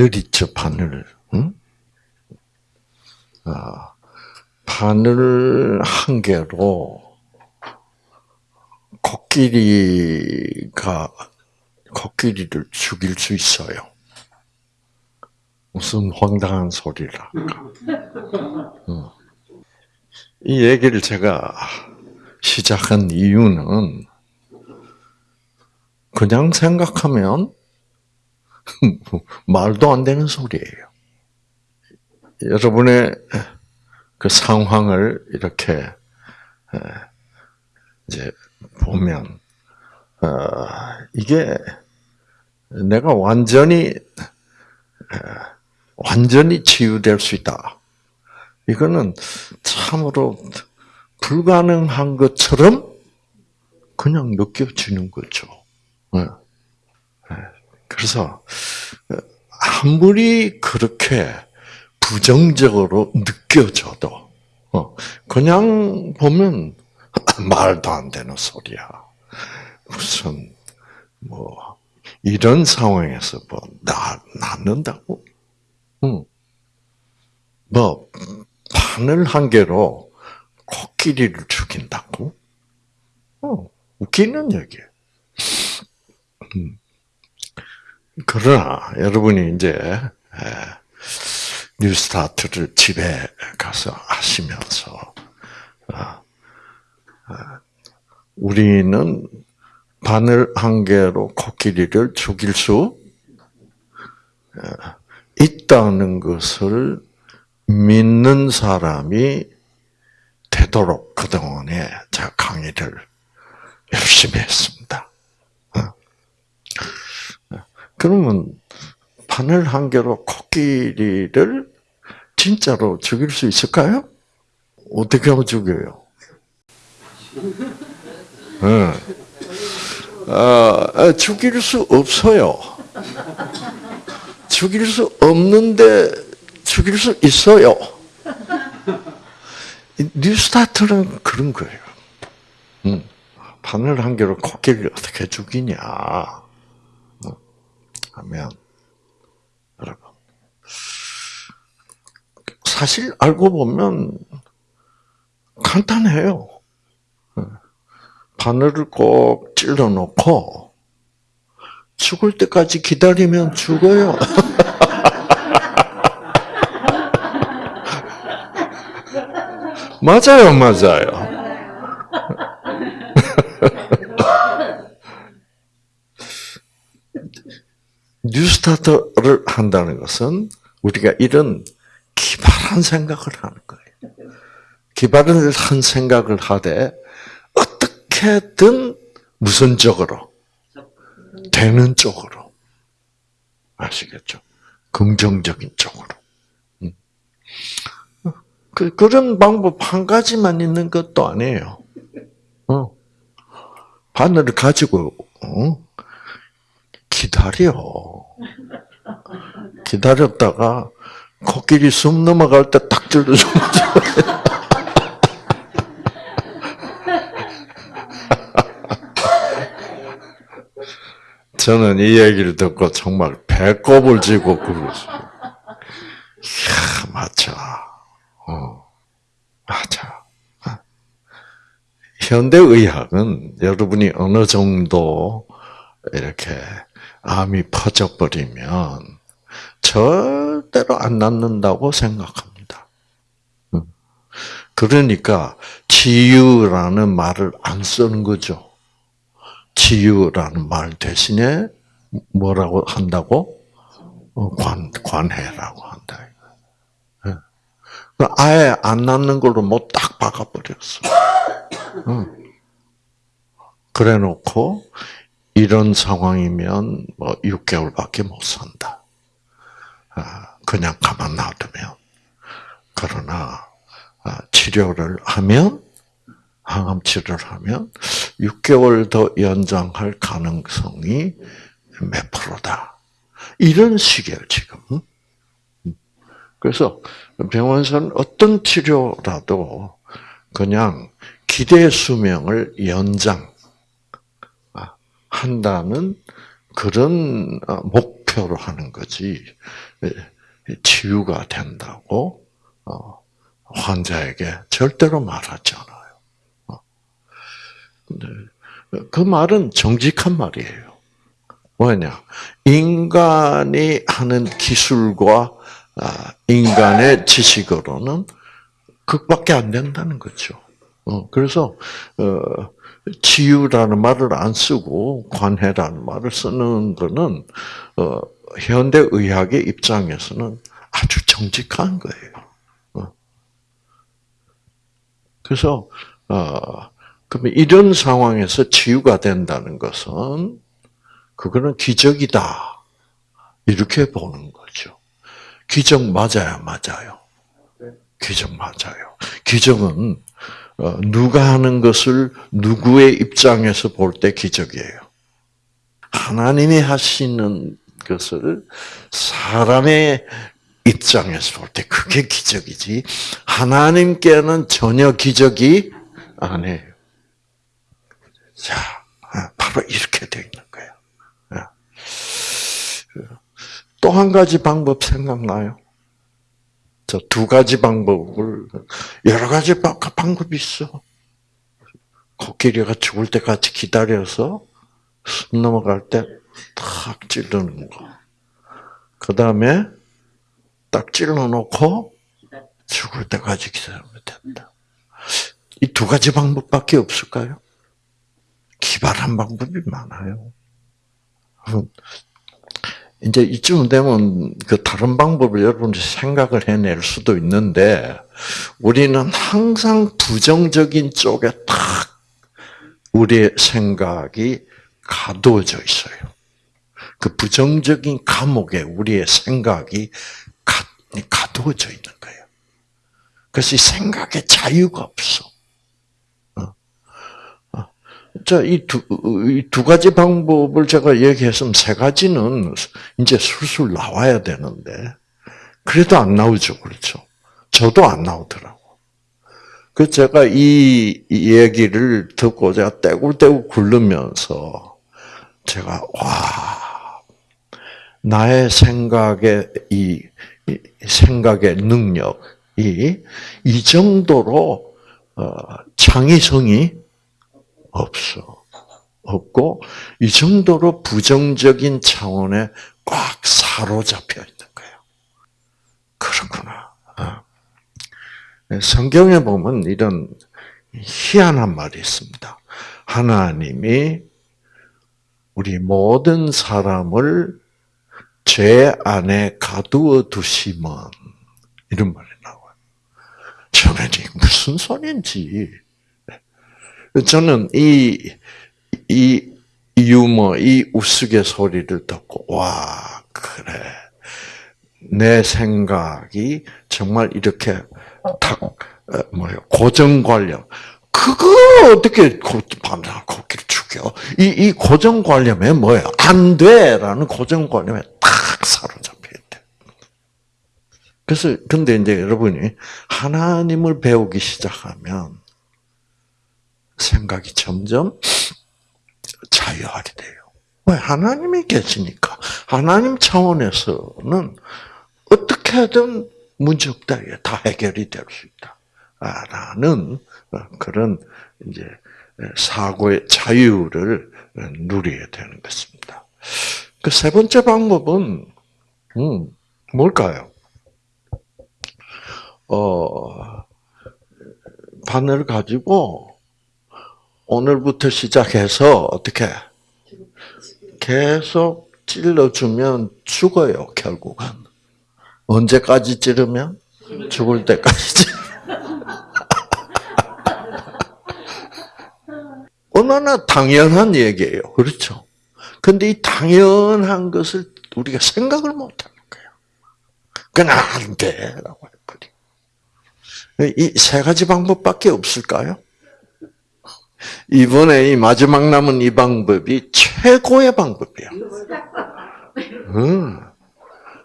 바늘 있죠, 바늘. 응? 아, 바늘 한 개로 코끼리가 코끼리를 죽일 수 있어요. 무슨 황당한 소리라. 응. 이 얘기를 제가 시작한 이유는 그냥 생각하면 말도 안 되는 소리예요. 여러분의 그 상황을 이렇게 이제 보면 어, 이게 내가 완전히 완전히 치유될 수 있다. 이거는 참으로 불가능한 것처럼 그냥 느껴지는 거죠. 그래서 아무리 그렇게 부정적으로 느껴져도 어, 그냥 보면 말도 안 되는 소리야. 무슨 뭐 이런 상황에서 뭐 나, 낫는다고? 응. 뭐 바늘 한 개로 코끼리를 죽인다고? 어, 웃기는 얘기예요. 음. 그러나 여러분이 이제 뉴스타트를 집에 가서 하시면서 아, 아, 우리는 바늘 한 개로 코끼리를 죽일 수 있다는 것을 믿는 사람이 되도록 그동안에 제가 강의를 열심히 했습니다. 그러면 바늘 한 개로 코끼리를 진짜로 죽일 수 있을까요? 어떻게 하면 죽여요? 네. 아, 죽일 수 없어요. 죽일 수 없는데 죽일 수 있어요. 뉴스타트는 그런 거예요. 음. 바늘 한 개로 코끼리를 어떻게 죽이냐. 하면, 여러분. 사실 알고 보면 간단해요. 바늘을 꼭 찔러 놓고 죽을 때까지 기다리면 죽어요. 맞아요, 맞아요. New Start를 한다는 것은 우리가 이런 기발한 생각을 하는 거예요. 기발한 생각을 하되 어떻게든 무선적으로 되는 쪽으로 아시겠죠? 긍정적인 쪽으로. 음. 그, 그런 방법 한 가지만 있는 것도 아니에요. 어. 바늘을 가지고, 어? 기다려. 기다렸다가, 코끼리 숨 넘어갈 때딱 찔러주면 저는 이 얘기를 듣고 정말 배꼽을 쥐고 그러었어요. 이야, 맞아. 어, 맞아. 현대의학은 여러분이 어느 정도 이렇게 암이 퍼져버리면 절대로 안 낫는다고 생각합니다. 그러니까 치유라는 말을 안 쓰는 거죠. 치유라는 말 대신에 뭐라고 한다고? 어, 관, 관해라고 한다. 예. 아예 안 낫는 걸로 뭐 딱 박아버렸어. 그래 놓고, 이런 상황이면 뭐 6개월밖에 못 산다. 아, 그냥 가만 놔두면. 그러나, 아, 치료를 하면, 항암 치료를 하면 6개월 더 연장할 가능성이 몇 프로다. 이런 식이에요, 지금. 그래서 병원에서는 어떤 치료라도 그냥 기대 수명을 연장 한다는 그런 목표 목표로 하는 거지 예, 치유가 된다고 어, 환자에게 절대로 말하지 않아요. 어. 그 말은 정직한 말이에요. 뭐냐? 인간이 하는 기술과 아, 인간의 지식으로는 그밖에 안 된다는 거죠. 어, 그래서 어, 치유라는 말을 안 쓰고 관해라는 말을 쓰는 거는 어, 현대 의학의 입장에서는 아주 정직한 거예요. 어. 그래서 어, 그러면 이런 상황에서 치유가 된다는 것은 그거는 기적이다 이렇게 보는 거죠. 기적 맞아요, 맞아요. 기적 맞아요. 기적은 어, 누가 하는 것을 누구의 입장에서 볼 때 기적이에요. 하나님이 하시는 것을 사람의 입장에서 볼 때 그게 기적이지. 하나님께는 전혀 기적이 아니에요. 자, 아, 바로 이렇게 되어 있는 거예요. 또 한 가지 방법 생각나요? 저 두 가지 방법을 여러 가지 방법이 있어. 코끼리가 죽을 때까지 기다려서 숨 넘어갈 때 탁 찌르는 거. 그 다음에 딱 찔러놓고 죽을 때까지 기다리면 된다. 이 두 가지 방법밖에 없을까요? 기발한 방법이 많아요. 이제 이쯤 되면 그 다른 방법을 여러분이 생각을 해낼 수도 있는데 우리는 항상 부정적인 쪽에 딱 우리의 생각이 가두어져 있어요. 그 부정적인 감옥에 우리의 생각이 가, 가두어져 있는 거예요. 그래서 이 생각에 자유가 없어. 자, 이 두, 이 두 가지 방법을 제가 얘기했으면 세 가지는 이제 술술 나와야 되는데, 그래도 안 나오죠. 그렇죠. 저도 안 나오더라고. 그 제가 이 얘기를 듣고 제가 떼굴떼굴 굴르면서 제가, 와, 나의 생각의 이, 이 생각의 능력이 이 정도로 어, 창의성이 없어. 없고 이 정도로 부정적인 차원에 꽉 사로잡혀 있는 거예요. 그렇구나. 아. 성경에 보면 이런 희한한 말이 있습니다. 하나님이 우리 모든 사람을 죄 안에 가두어 두시면 이런 말이 나와요. 저는 무슨 소리인지 저는 이, 이 유머, 이 우스갯소리를 듣고, 와, 그래. 내 생각이 정말 이렇게 탁, 뭐요, 고정관념. 그거 어떻게 밤낮 코끼리 죽여? 이, 이 고정관념에 뭐예요? 안 돼! 라는 고정관념에 딱 사로잡혀 있대. 그래서, 근데 이제 여러분이 하나님을 배우기 시작하면 생각이 점점 자유하게 돼요. 왜? 하나님이 계시니까. 하나님 차원에서는 어떻게든 문제 없다. 다 해결이 될 수 있다. 라는 그런 이제 사고의 자유를 누리게 되는 것입니다. 그 세 번째 방법은 음, 뭘까요? 어, 바늘 가지고 오늘부터 시작해서 어떻게? 계속 찔러주면 죽어요 결국은. 언제까지 찌르면? 죽을 때까지 얼마나 당연한 얘기예요 그렇죠? 근데 이 당연한 것을 우리가 생각을 못하는 거예요. 그건 안 돼라고 했거든요. 이세 가지 방법밖에 없을까요? 이번에 이 마지막 남은 이 방법이 최고의 방법이야. 응.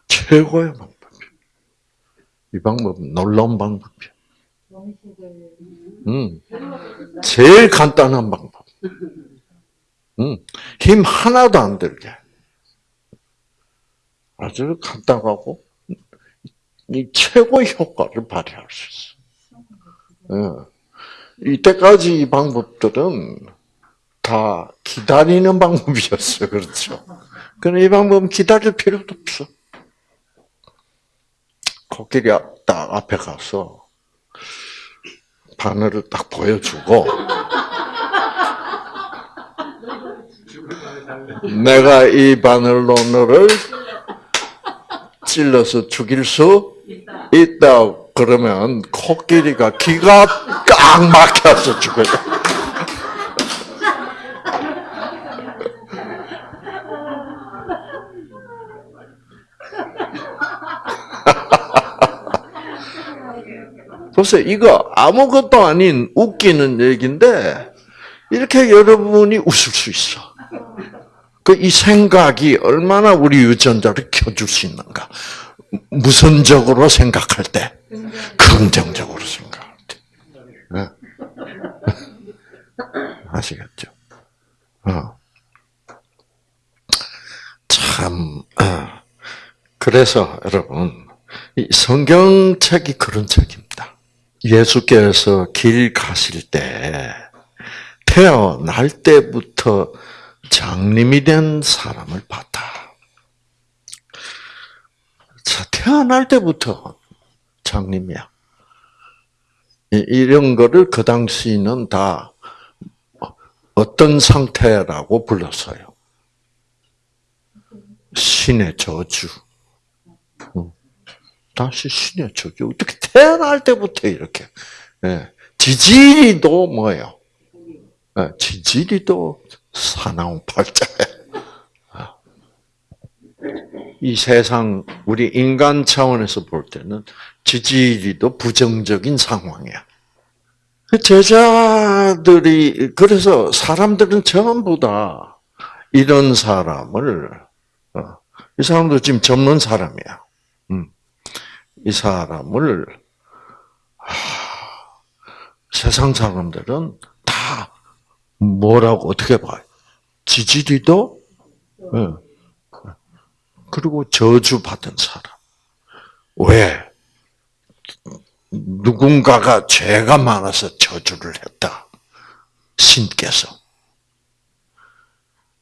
최고의 방법이야. 이 방법은 놀라운 방법이야. 응. 제일 간단한 방법. 응. 힘 하나도 안 들게. 아주 간단하고 이 최고의 효과를 발휘할 수 있어. 예. 이때까지 이 방법들은 다 기다리는 방법이었어요. 그렇죠? 그런데 이 방법은 기다릴 필요도 없어. 코끼리 딱 앞에 가서 바늘을 딱 보여주고 내가 이 바늘로 너를 찔러서 죽일 수 있다. 그러면 코끼리가 기가 꽉 막혀서 죽어요. 보세요. 이거 아무것도 아닌 웃기는 얘기인데 이렇게 여러분이 웃을 수 있어. 그 이 생각이 얼마나 우리 유전자를 켜줄 수 있는가. 무선적으로 생각할 때, 긍정적으로 생각할 때. 네. 아시겠죠? 어. 참, 어. 그래서 여러분, 이 성경책이 그런 책입니다. 예수께서 길 가실 때, 태어날 때부터 장님이 된 사람을 봤다. 자, 태어날 때부터 장님이야. 이런 거를 그 당시는 다 어떤 상태라고 불렀어요? 신의 저주. 다시 신의 저주. 어떻게 태어날 때부터 이렇게. 예. 지지리도 뭐예요? 예, 지지리도 사나운 팔자에. 이 세상, 우리 인간 차원에서 볼 때는 지지리도 부정적인 상황이야. 그 제자들이, 그래서 사람들은 전부 다 이런 사람을, 어, 이 사람도 지금 접는 사람이야. 음. 이 사람을, 하, 세상 사람들은 다 뭐라고 어떻게 봐요? 지지리도 네. 그리고 저주받은 사람. 왜? 누군가가 죄가 많아서 저주를 했다. 신께서.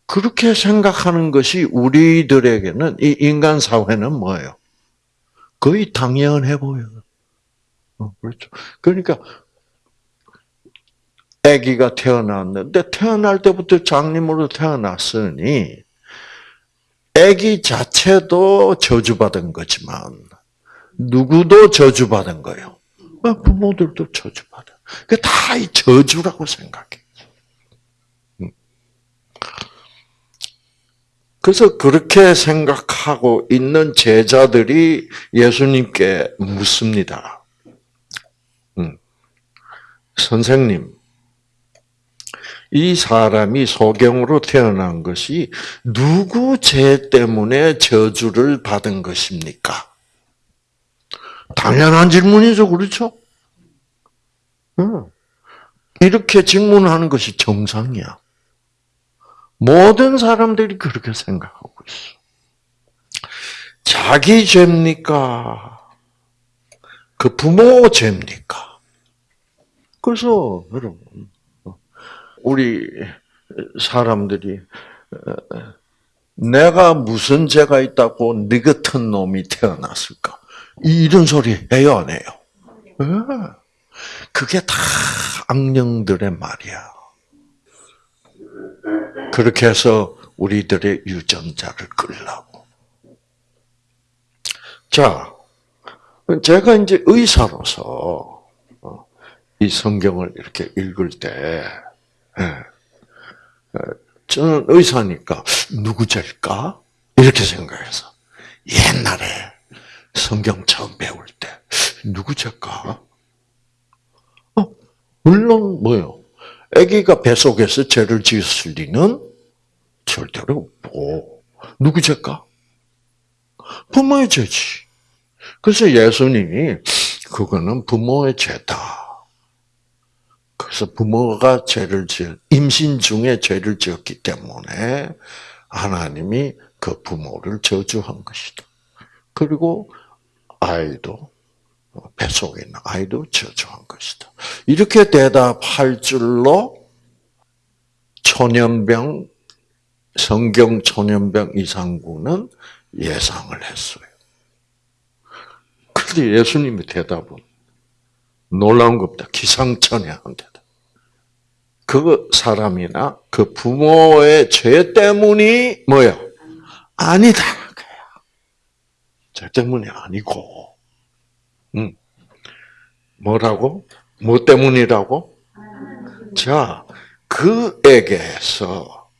그렇게 생각하는 것이 우리들에게는 이 인간 사회는 뭐예요? 거의 당연해 보여요. 어, 그렇죠. 그러니까 아기가 태어났는데 태어날 때부터 장님으로 태어났으니 아기 자체도 저주받은 거지만 누구도 저주받은 거예요. 어, 부모들도 저주받아. 그 다 이 저주라고 생각해. 음. 그래서 그렇게 생각하고 있는 제자들이 예수님께 묻습니다. 음. 선생님, 이 사람이 소경으로 태어난 것이 누구 죄 때문에 저주를 받은 것입니까? 당연한 질문이죠, 그렇죠? 이렇게 질문하는 것이 정상이야. 모든 사람들이 그렇게 생각하고 있어. 자기 죄입니까? 그 부모 죄입니까? 그래서 여러분 우리 사람들이 내가 무슨 죄가 있다고 네 같은 놈이 태어났을까? 이런 소리 해요, 안 해요? 네. 그게 다 악령들의 말이야. 그렇게 해서 우리들의 유전자를 끌라고. 자, 제가 이제 의사로서 어, 이 성경을 이렇게 읽을 때, 예. 어, 저는 의사니까 누구 죄일까? 이렇게 생각해서 옛날에 성경 처음 배울 때 누구 죄일까? 어, 물론 뭐요? 아기가 뱃속에서 죄를 지었을 리는 절대로 없고 누구 죄일까? 부모의 죄지. 그래서 예수님이 그거는 부모의 죄다. 그래서 부모가 죄를 지은 임신 중에 죄를 지었기 때문에 하나님이 그 부모를 저주한 것이다. 그리고 아이도 뱃속에 있는 아이도 저주한 것이다. 이렇게 대답할 줄로 초년병 성경 초년병 이상구는 예상을 했어요. 그런데 예수님의 대답은 놀라운 겁니다. 기상천외한 대답. 그 사람이나 그 부모의 죄 때문이 뭐요? 아니다. 죄 때문이 아니고, 음. 뭐라고? 뭐 때문이라고? 자, 그에게서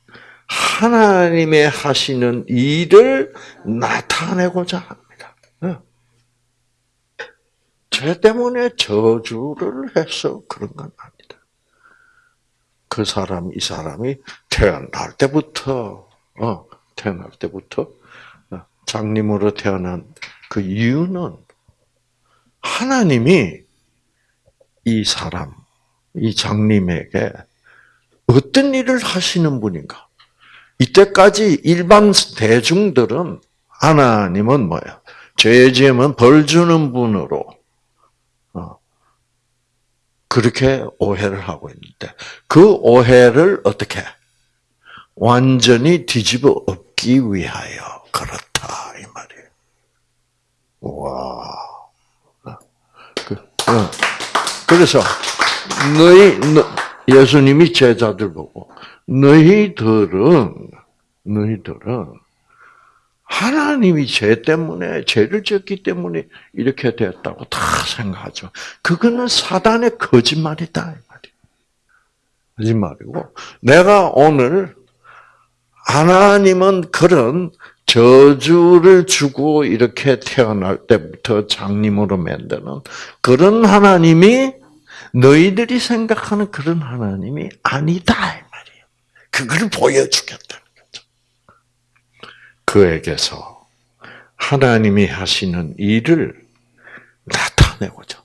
하나님의 하시는 일을 나타내고자 합니다. 죄 때문에 저주를 해서 그런 건 아니다. 그 사람, 이 사람이 태어날 때부터, 어, 태어날 때부터 어, 장님으로 태어난 그 이유는 하나님이 이 사람, 이 장님에게 어떤 일을 하시는 분인가? 이때까지 일반 대중들은 하나님은 뭐야? 죄 지으면 벌 주는 분으로 어, 그렇게 오해를 하고 있는데 그 오해를 어떻게 완전히 뒤집어 엎기 위하여 그렇다 이 말이에요. 와, 어, 그, 어. 그래서 너희 예수님이 제자들 보고 너희들은 너희들은 하나님이 죄 때문에 죄를 지었기 때문에 이렇게 되었다고 다 생각하죠. 그거는 사단의 거짓말이다. 거짓말이고 내가 오늘 하나님은 그런 저주를 주고 이렇게 태어날 때부터 장님으로 만드는 그런 하나님이 너희들이 생각하는 그런 하나님이 아니다. 그걸 보여주겠다는 거죠. 그에게서 하나님이 하시는 일을 나타내고자.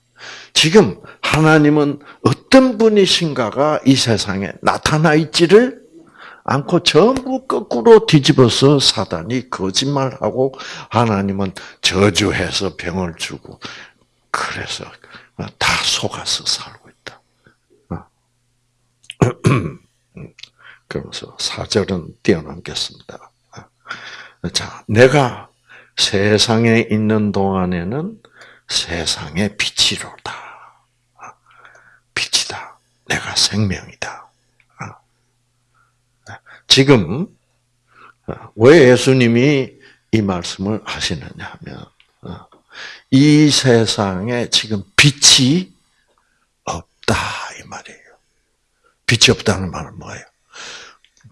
지금 하나님은 어떤 분이신가가 이 세상에 나타나 있지를 않고 전부 거꾸로 뒤집어서 사단이 거짓말하고 하나님은 저주해서 병을 주고 그래서 다 속아서 살고 있다. 그러면서 사절은 뛰어넘겠습니다. 자, 내가 세상에 있는 동안에는 세상의 빛이로다. 빛이다. 내가 생명이다. 지금 왜 예수님이 이 말씀을 하시느냐 하면 이 세상에 지금 빛이 없다 이 말이에요. 빛이 없다는 말은 뭐예요?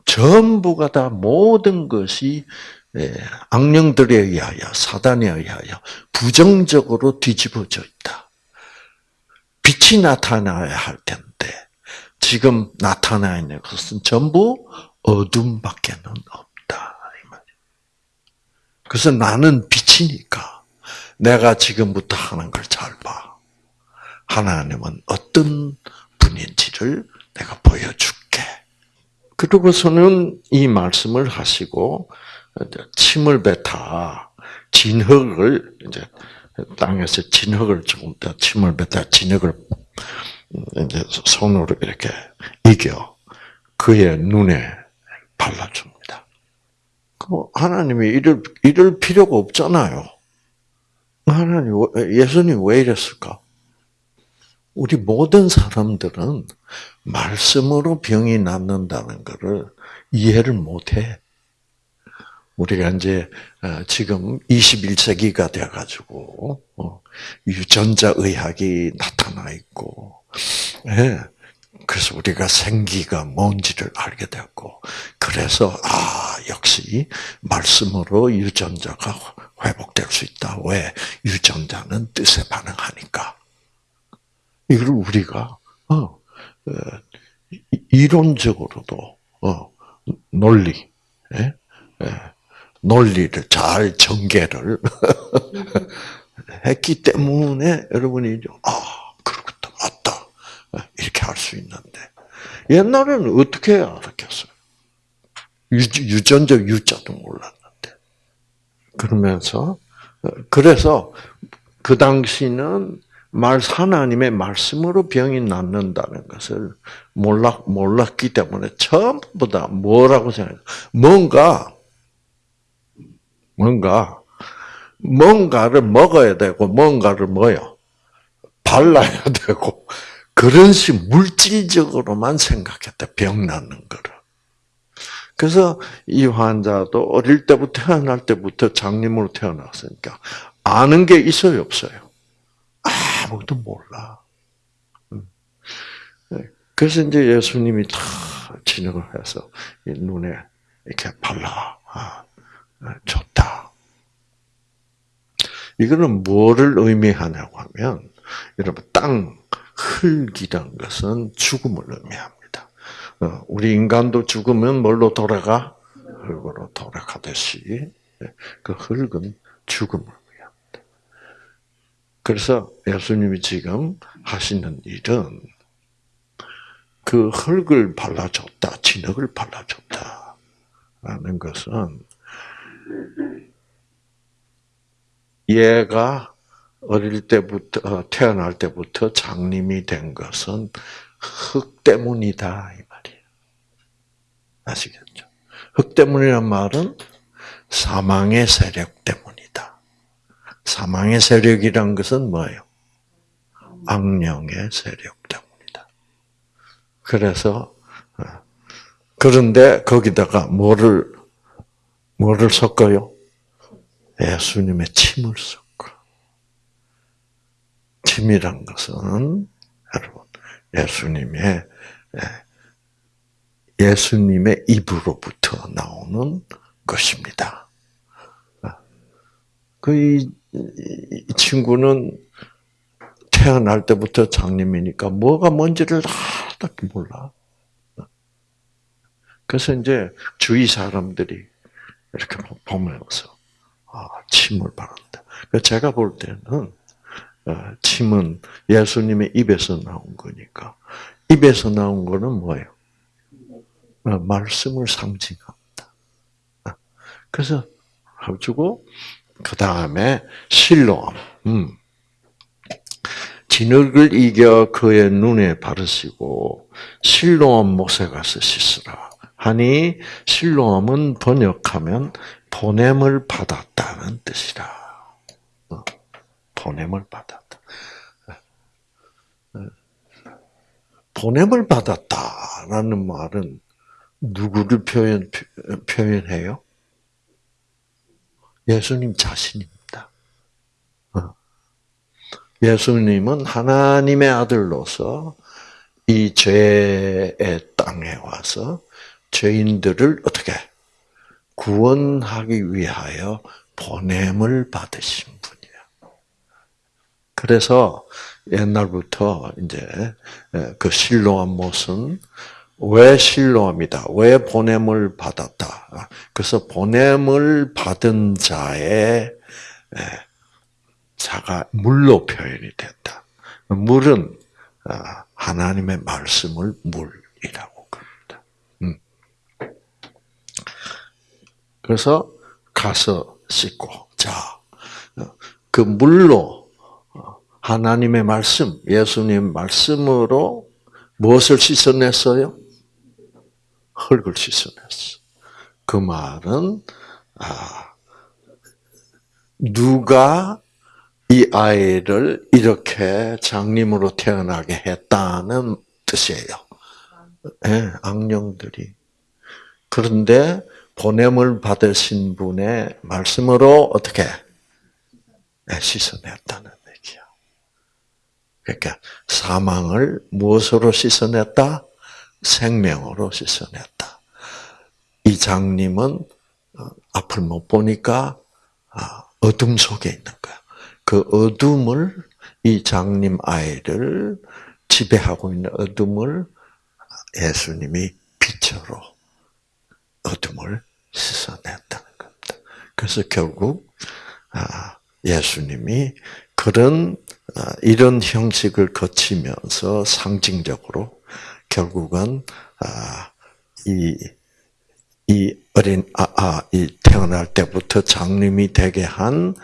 전부가 다 모든 것이 예, 악령들에 의하여 사단에 의하여 부정적으로 뒤집어져 있다. 빛이 나타나야 할 텐데 지금 나타나 있는 것은 전부 어둠밖에는 없다. 그래서 나는 빛이니까 내가 지금부터 하는 걸 잘 봐. 하나님은 어떤 분인지를 내가 보여줄게. 그러고서는 이 말씀을 하시고 침을 뱉아 진흙을 이제 땅에서 진흙을 조금 더 침을 뱉아 진흙을 이제 손으로 이렇게 이겨 그의 눈에 발라줍니다. 그 하나님이 이럴 이럴 필요가 없잖아요. 하나님, 예수님 왜 이랬을까? 우리 모든 사람들은 말씀으로 병이 낫는다는 것을 이해를 못해. 우리가 이제 어, 지금 21세기가 돼가지고 어, 유전자 의학이 나타나 있고, 예. 그래서 우리가 생기가 뭔지를 알게 되었고, 그래서 아 역시 말씀으로 유전자가 회복될 수 있다. 왜? 유전자는 뜻에 반응하니까. 이걸 우리가 어, 어, 이론적으로도 어, 논리, 예? 예, 논리를 잘 전개를 했기 때문에 여러분이 아 그렇겠다 맞다 이렇게 할 수 있는데 옛날에는 어떻게 알았겠어요? 유, 유전자 유자도 몰랐는데 그러면서 어, 그래서 그 당시는 말 하나님의 말씀으로 병이 낫는다는 것을 몰랐 몰랐기 때문에 전부 다 뭐라고 생각해? 뭔가 뭔가 뭔가를 먹어야 되고 뭔가를 뭐요 발라야 되고 그런 식 물질적으로만 생각했다 병 낫는 거를. 그래서 이 환자도 어릴 때부터 태어날 때부터 장님으로 태어났으니까 아는 게 있어요 없어요. 아무것도 몰라. 음. 네. 그래서 이제 예수님이 다 진행을 해서 눈에 이렇게 발라 아, 좋다. 이거는 뭐를 의미하냐고 하면 여러분 땅 흙이란 것은 죽음을 의미합니다. 어, 우리 인간도 죽으면 뭘로 돌아가? 흙으로 돌아가듯이 네. 그 흙은 죽음을 그래서 예수님이 지금 하시는 일은 그 흙을 발라줬다, 진흙을 발라줬다. 라는 것은 얘가 어릴 때부터, 어, 태어날 때부터 장님이 된 것은 흙 때문이다. 이 말이에요. 아시겠죠? 흙 때문이란 말은 사망의 세력 때문. 사망의 세력이란 것은 뭐예요? 악령의 세력 때문이다. 그래서 어, 그런데 거기다가 뭐를 뭐를 섞어요? 예수님의 침을 섞어. 침이란 것은 여러분 예수님의 예, 예수님의 입으로부터 나오는 것입니다. 어, 그이 이 친구는 태어날 때부터 장님이니까 뭐가 뭔지를 하나도 몰라. 그래서 이제 주위 사람들이 이렇게 보면서 아, 침을 바른다. 제가 볼 때는 어, 침은 예수님의 입에서 나온 거니까 입에서 나온 거는 뭐예요? 어, 말씀을 상징합니다. 어, 그래서 가지고 그 다음에 실로암. 음. 진흙을 이겨 그의 눈에 바르시고 실로암 못에 가서 씻으라. 하니 실로암은 번역하면 보냄을 받았다는 뜻이라. 어, 보냄을 받았다. 어, 보냄을 받았다라는 말은 누구를 표현 표현해요? 예수님 자신입니다. 어. 예수님은 하나님의 아들로서 이 죄의 땅에 와서 죄인들을 어떻게 구원하기 위하여 보냄을 받으신 분이에요. 그래서 옛날부터 이제 그 실로암 못은 왜 실로함이다? 왜 보냄을 받았다? 그래서 보냄을 받은 자의 자가 물로 표현이 됐다. 물은 아, 하나님의 말씀을 물이라고 그럽니다. 음. 그래서 가서 씻고 자, 그 물로 어, 하나님의 말씀, 예수님 말씀으로 무엇을 씻어냈어요? 흙을 씻어냈어. 그 말은 아 누가 이 아이를 이렇게 장님으로 태어나게 했다는 뜻이에요. 네, 악령들이. 그런데 보냄을 받으신 분의 말씀으로 어떻게 네, 씻어냈다는 얘기야. 그러니까 사망을 무엇으로 씻어냈다? 생명으로 씻어냈다. 이 장님은 어, 앞을 못 보니까 아, 어둠 속에 있는 거야. 그 어둠을 이 장님 아이를 지배하고 있는 어둠을 예수님이 빛으로 어둠을 씻어냈다는 겁니다. 그래서 결국 아, 예수님이 그런 아, 이런 형식을 거치면서 상징적으로 결국은 아, 이이 어린 아, 아, 이 태어날 때부터 장님이 되게 한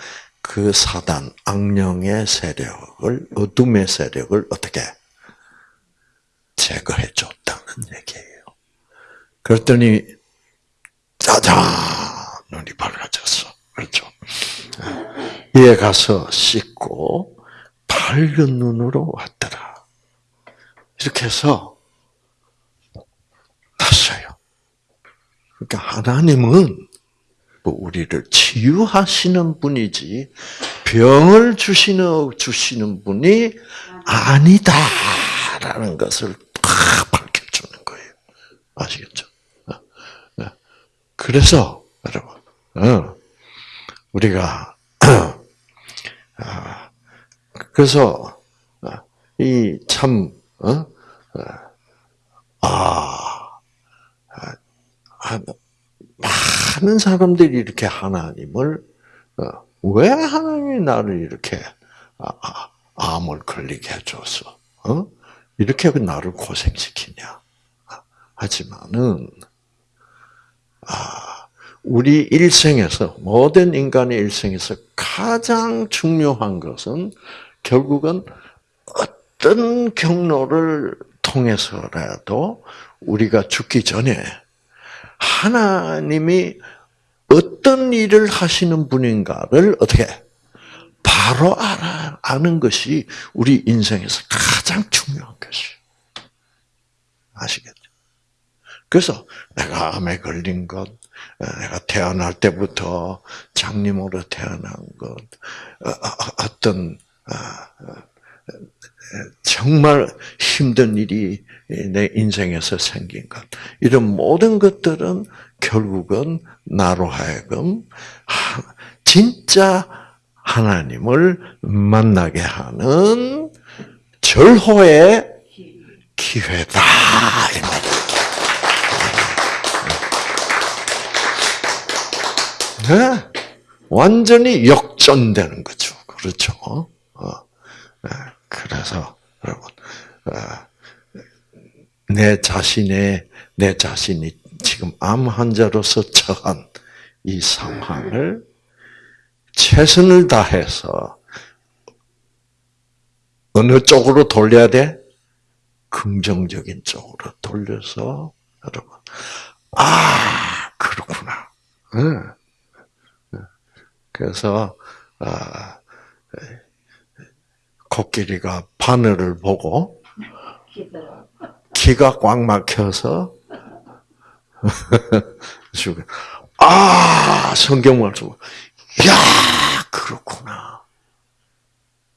그 사단 악령의 세력을 어둠의 세력을 어떻게 제거해 줬다는 얘기예요. 그랬더니 짜잔 눈이 밝아졌어. 그렇죠. 이에 가서 씻고 밝은 눈으로 왔더라. 이렇게 해서 났어요. 그러니까 하나님은 뭐 우리를 치유하시는 분이지 병을 주시는 주시는 분이 아니다라는 것을 탁 밝혀주는 거예요. 아시겠죠? 어, 어. 그래서 여러분, 어, 우리가 아, 그래서 이참 아, 아, 많은 사람들이 이렇게 하나님을 어, 왜 하나님이 나를 이렇게 아, 아, 암을 걸리게 해줘서 어? 이렇게 나를 고생시키냐? 하지만은 아 우리 일생에서 모든 인간의 일생에서 가장 중요한 것은 결국은 어떤 경로를 통해서라도 우리가 죽기 전에 하나님이 어떤 일을 하시는 분인가를 어떻게 바로 알아, 아는 것이 우리 인생에서 가장 중요한 것이에요. 아시겠죠? 그래서 내가 암에 걸린 것, 내가 태어날 때부터 장님으로 태어난 것, 어, 어떤 정말 힘든 일이 내 인생에서 생긴 것, 이런 모든 것들은 결국은 나로 하여금 진짜 하나님을 만나게 하는 절호의 기회다. 이 말이에요. 네? 완전히 역전되는 거죠. 그렇죠. 어. 네. 그래서 여러분, 어, 내 자신의 내 자신이 지금 암 환자로서 처한 이 상황을 최선을 다해서 어느 쪽으로 돌려야 돼? 긍정적인 쪽으로 돌려서 여러분, 아 그렇구나. 그래서 아, 코끼리가 바늘을 보고 기가 꽉 막혀서 아 성경 말씀 야 그렇구나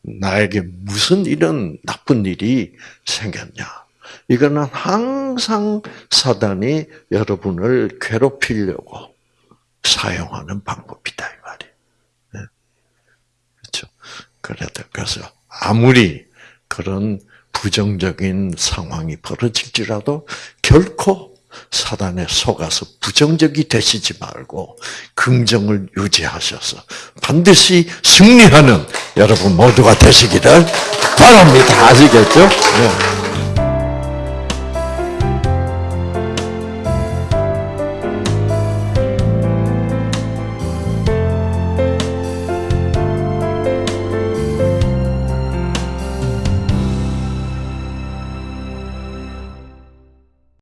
나에게 무슨 이런 나쁜 일이 생겼냐 이거는 항상 사단이 여러분을 괴롭히려고 사용하는 방법이다 이 말이에요. 그래도 그래서 아무리 그런 부정적인 상황이 벌어질지라도 결코 사단에 속아서 부정적이 되시지 말고 긍정을 유지하셔서 반드시 승리하는 여러분 모두가 되시기를 바랍니다. 아시겠죠? 네.